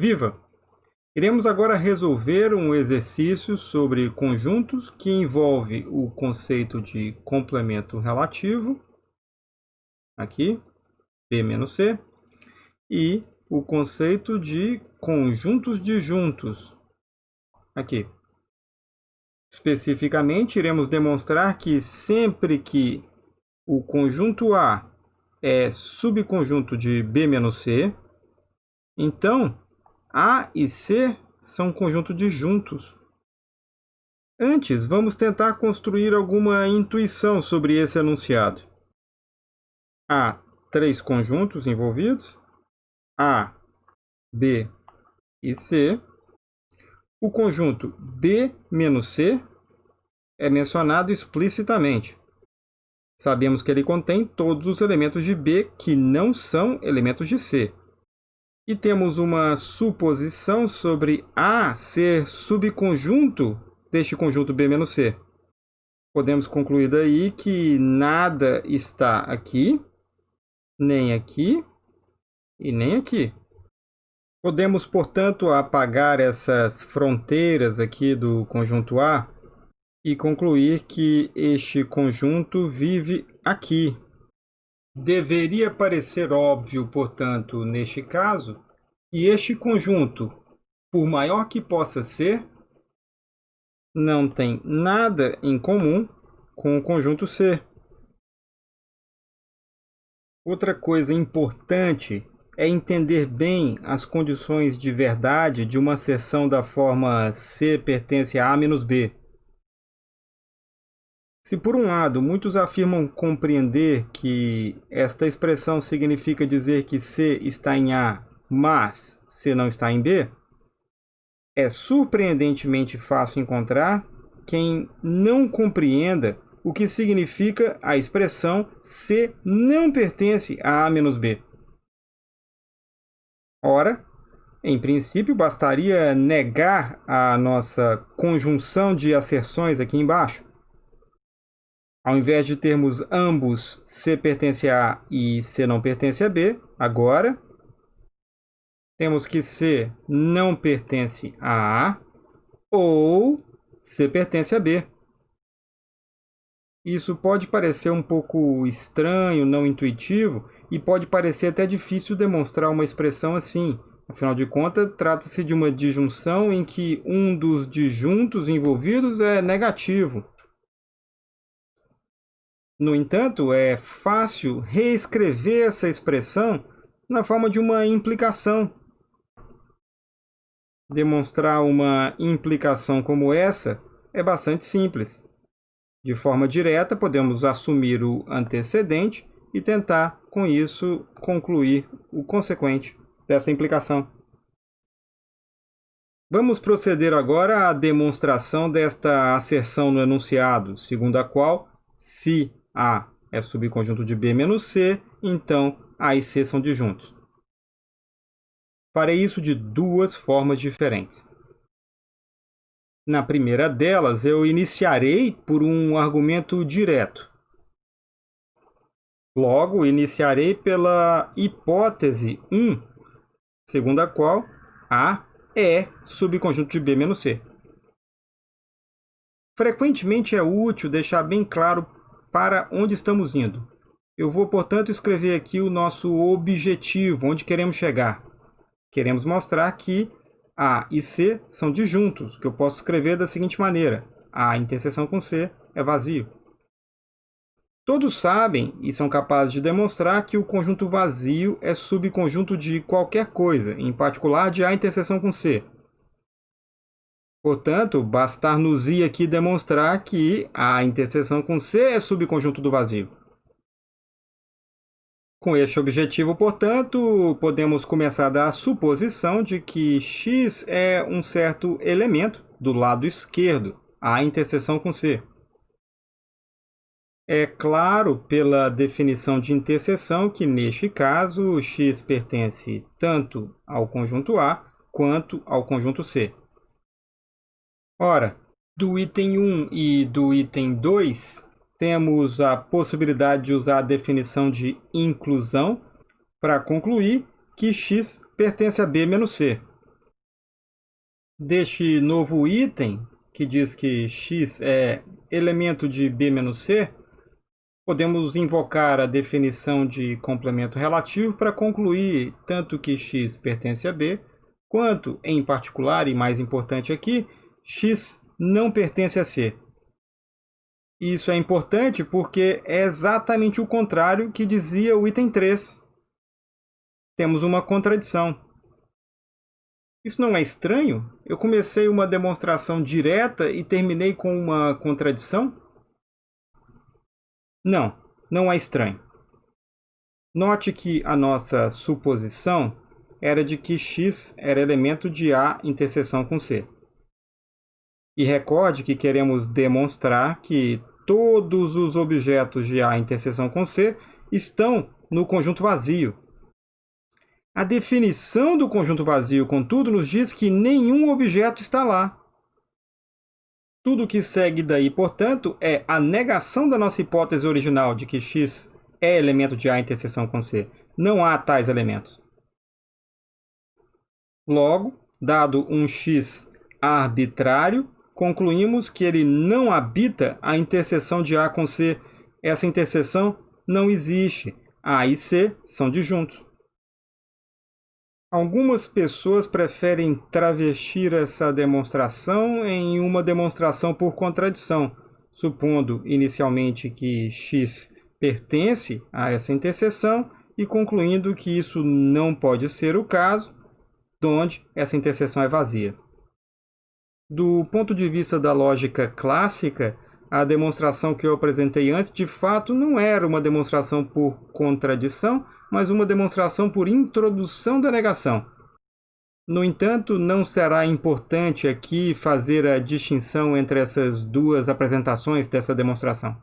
Viva! Iremos agora resolver um exercício sobre conjuntos que envolve o conceito de complemento relativo, aqui, B menos C, e o conceito de conjuntos disjuntos, aqui. Especificamente, iremos demonstrar que sempre que o conjunto A é subconjunto de B menos C, então a e C são conjuntos disjuntos. Antes, vamos tentar construir alguma intuição sobre esse enunciado. Há três conjuntos envolvidos, A, B e C. O conjunto B menos C é mencionado explicitamente. Sabemos que ele contém todos os elementos de B que não são elementos de C e temos uma suposição sobre A ser subconjunto deste conjunto B-C. Podemos concluir daí que nada está aqui, nem aqui e nem aqui. Podemos, portanto, apagar essas fronteiras aqui do conjunto A e concluir que este conjunto vive aqui, Deveria parecer óbvio, portanto, neste caso, que este conjunto, por maior que possa ser, não tem nada em comum com o conjunto C. Outra coisa importante é entender bem as condições de verdade de uma seção da forma C pertence a A menos B. Se por um lado muitos afirmam compreender que esta expressão significa dizer que C está em A, mas C não está em B, é surpreendentemente fácil encontrar quem não compreenda o que significa a expressão C não pertence a A menos B. Ora, em princípio, bastaria negar a nossa conjunção de asserções aqui embaixo. Ao invés de termos ambos C pertence a A e C não pertence a B, agora temos que C não pertence a A ou C pertence a B. Isso pode parecer um pouco estranho, não intuitivo, e pode parecer até difícil demonstrar uma expressão assim. Afinal de contas, trata-se de uma disjunção em que um dos disjuntos envolvidos é negativo. No entanto, é fácil reescrever essa expressão na forma de uma implicação. Demonstrar uma implicação como essa é bastante simples. De forma direta, podemos assumir o antecedente e tentar, com isso, concluir o consequente dessa implicação. Vamos proceder agora à demonstração desta asserção no enunciado, segundo a qual, se a é subconjunto de B menos C, então A e C são disjuntos. Farei isso de duas formas diferentes. Na primeira delas, eu iniciarei por um argumento direto. Logo, iniciarei pela hipótese 1, segundo a qual A é subconjunto de B menos C. Frequentemente é útil deixar bem claro para onde estamos indo. Eu vou, portanto, escrever aqui o nosso objetivo, onde queremos chegar. Queremos mostrar que A e C são disjuntos, que eu posso escrever da seguinte maneira. A interseção com C é vazio. Todos sabem e são capazes de demonstrar que o conjunto vazio é subconjunto de qualquer coisa, em particular de A interseção com C. Portanto, bastar-nos ir aqui demonstrar que a interseção com C é subconjunto do vazio. Com este objetivo, portanto, podemos começar da suposição de que x é um certo elemento do lado esquerdo, a interseção com C. É claro, pela definição de interseção, que neste caso x pertence tanto ao conjunto A quanto ao conjunto C. Ora, do item 1 e do item 2, temos a possibilidade de usar a definição de inclusão para concluir que x pertence a B menos C. deste novo item, que diz que x é elemento de b menos c, podemos invocar a definição de complemento relativo para concluir tanto que x pertence a b, quanto, em particular, e mais importante aqui, x não pertence a c. Isso é importante porque é exatamente o contrário que dizia o item 3. Temos uma contradição. Isso não é estranho? Eu comecei uma demonstração direta e terminei com uma contradição? Não, não é estranho. Note que a nossa suposição era de que x era elemento de A interseção com C. E recorde que queremos demonstrar que todos os objetos de A interseção com C estão no conjunto vazio, a definição do conjunto vazio, contudo, nos diz que nenhum objeto está lá. Tudo que segue daí, portanto, é a negação da nossa hipótese original de que x é elemento de A interseção com C. Não há tais elementos. Logo, dado um x arbitrário, concluímos que ele não habita a interseção de A com C. Essa interseção não existe. A e C são disjuntos. Algumas pessoas preferem travestir essa demonstração em uma demonstração por contradição, supondo inicialmente que x pertence a essa interseção e concluindo que isso não pode ser o caso, onde essa interseção é vazia. Do ponto de vista da lógica clássica, a demonstração que eu apresentei antes de fato não era uma demonstração por contradição, mas uma demonstração por introdução da negação. No entanto, não será importante aqui fazer a distinção entre essas duas apresentações dessa demonstração.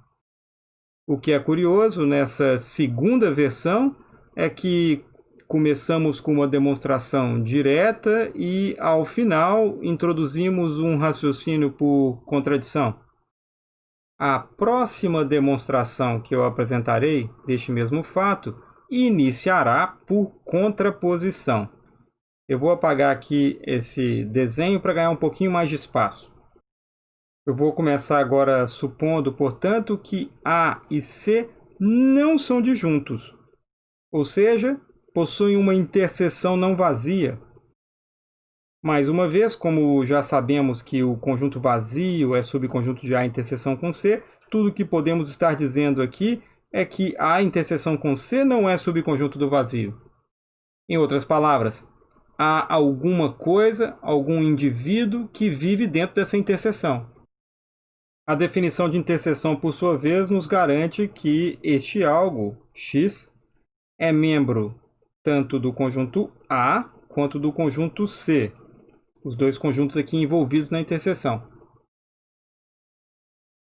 O que é curioso nessa segunda versão é que começamos com uma demonstração direta e, ao final, introduzimos um raciocínio por contradição. A próxima demonstração que eu apresentarei deste mesmo fato iniciará por contraposição. Eu vou apagar aqui esse desenho para ganhar um pouquinho mais de espaço. Eu vou começar agora supondo, portanto, que A e C não são disjuntos, ou seja, possuem uma interseção não vazia. Mais uma vez, como já sabemos que o conjunto vazio é subconjunto de A interseção com C, tudo que podemos estar dizendo aqui é que a interseção com C não é subconjunto do vazio. Em outras palavras, há alguma coisa, algum indivíduo que vive dentro dessa interseção. A definição de interseção, por sua vez, nos garante que este algo, x, é membro tanto do conjunto A quanto do conjunto C, os dois conjuntos aqui envolvidos na interseção.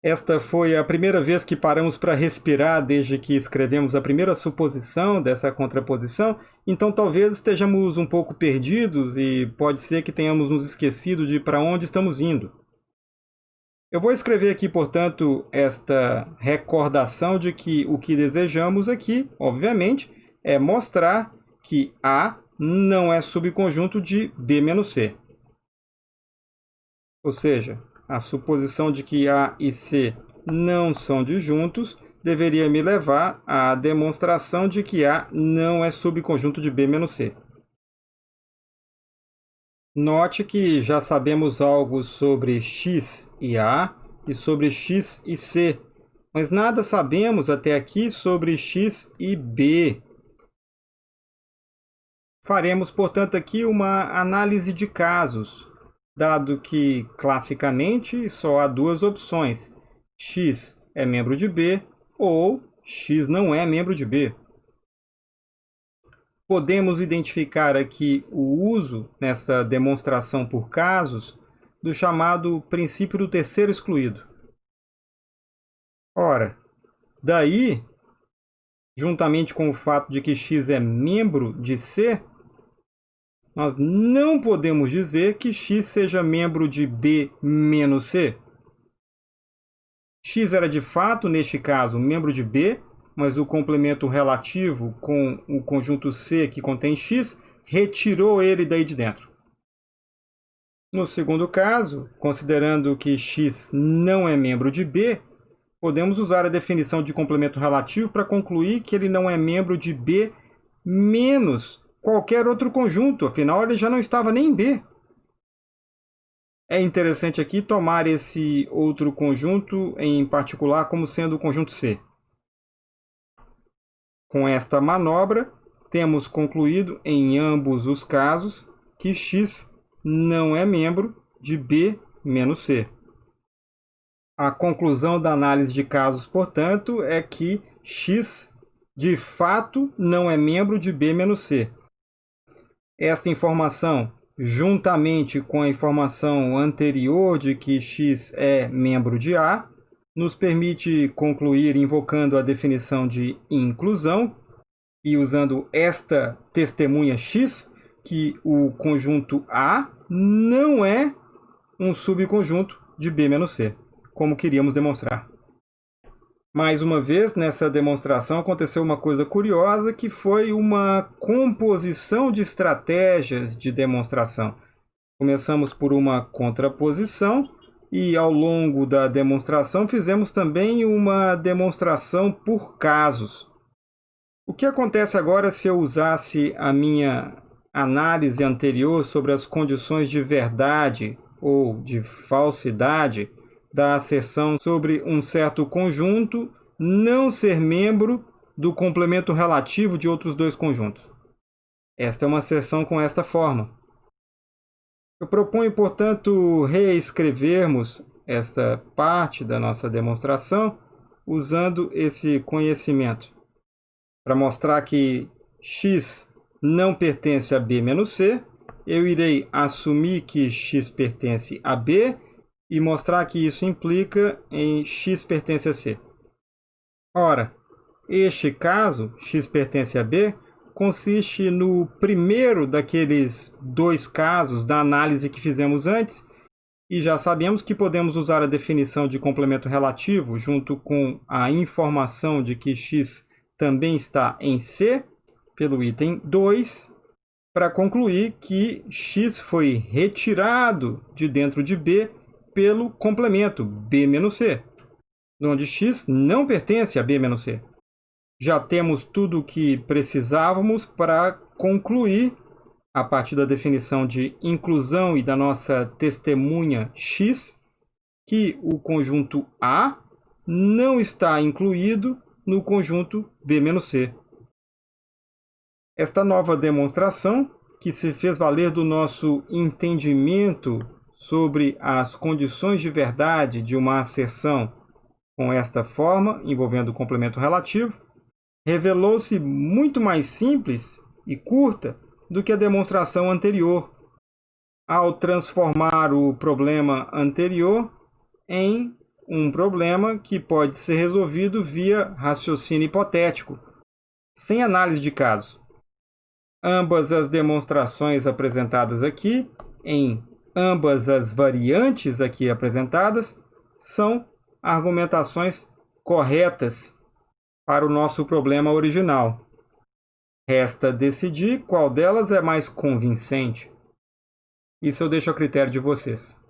Esta foi a primeira vez que paramos para respirar desde que escrevemos a primeira suposição dessa contraposição, então talvez estejamos um pouco perdidos e pode ser que tenhamos nos esquecido de para onde estamos indo. Eu vou escrever aqui, portanto, esta recordação de que o que desejamos aqui, obviamente, é mostrar que A não é subconjunto de B-C. Ou seja, a suposição de que A e C não são disjuntos deveria me levar à demonstração de que A não é subconjunto de B menos C. Note que já sabemos algo sobre x e A e sobre x e C, mas nada sabemos até aqui sobre x e B. Faremos, portanto, aqui uma análise de casos, dado que, classicamente, só há duas opções. x é membro de B ou x não é membro de B. Podemos identificar aqui o uso, nessa demonstração por casos, do chamado princípio do terceiro excluído. Ora, daí, juntamente com o fato de que x é membro de C, nós não podemos dizer que x seja membro de B menos C. x era de fato, neste caso, membro de B, mas o complemento relativo com o conjunto C que contém x retirou ele daí de dentro. No segundo caso, considerando que x não é membro de B, podemos usar a definição de complemento relativo para concluir que ele não é membro de B menos qualquer outro conjunto, afinal ele já não estava nem em B. É interessante aqui tomar esse outro conjunto em particular como sendo o conjunto C. Com esta manobra, temos concluído em ambos os casos que x não é membro de B menos C. A conclusão da análise de casos, portanto, é que x de fato não é membro de B menos C. Essa informação juntamente com a informação anterior de que x é membro de A, nos permite concluir invocando a definição de inclusão e usando esta testemunha x, que o conjunto A não é um subconjunto de B menos C, como queríamos demonstrar. Mais uma vez, nessa demonstração aconteceu uma coisa curiosa, que foi uma composição de estratégias de demonstração. Começamos por uma contraposição e ao longo da demonstração fizemos também uma demonstração por casos. O que acontece agora se eu usasse a minha análise anterior sobre as condições de verdade ou de falsidade da asserção sobre um certo conjunto não ser membro do complemento relativo de outros dois conjuntos. Esta é uma asserção com esta forma. Eu proponho, portanto, reescrevermos esta parte da nossa demonstração usando esse conhecimento para mostrar que x não pertence a b menos c, eu irei assumir que x pertence a b e mostrar que isso implica em x pertence a C. Ora, este caso, x pertence a B, consiste no primeiro daqueles dois casos da análise que fizemos antes, e já sabemos que podemos usar a definição de complemento relativo junto com a informação de que x também está em C, pelo item 2, para concluir que x foi retirado de dentro de B pelo complemento B-C, onde x não pertence a B-C. Já temos tudo o que precisávamos para concluir, a partir da definição de inclusão e da nossa testemunha x, que o conjunto A não está incluído no conjunto B-C. Esta nova demonstração, que se fez valer do nosso entendimento sobre as condições de verdade de uma asserção com esta forma, envolvendo o complemento relativo, revelou-se muito mais simples e curta do que a demonstração anterior, ao transformar o problema anterior em um problema que pode ser resolvido via raciocínio hipotético, sem análise de caso. Ambas as demonstrações apresentadas aqui, em Ambas as variantes aqui apresentadas são argumentações corretas para o nosso problema original. Resta decidir qual delas é mais convincente. Isso eu deixo a critério de vocês.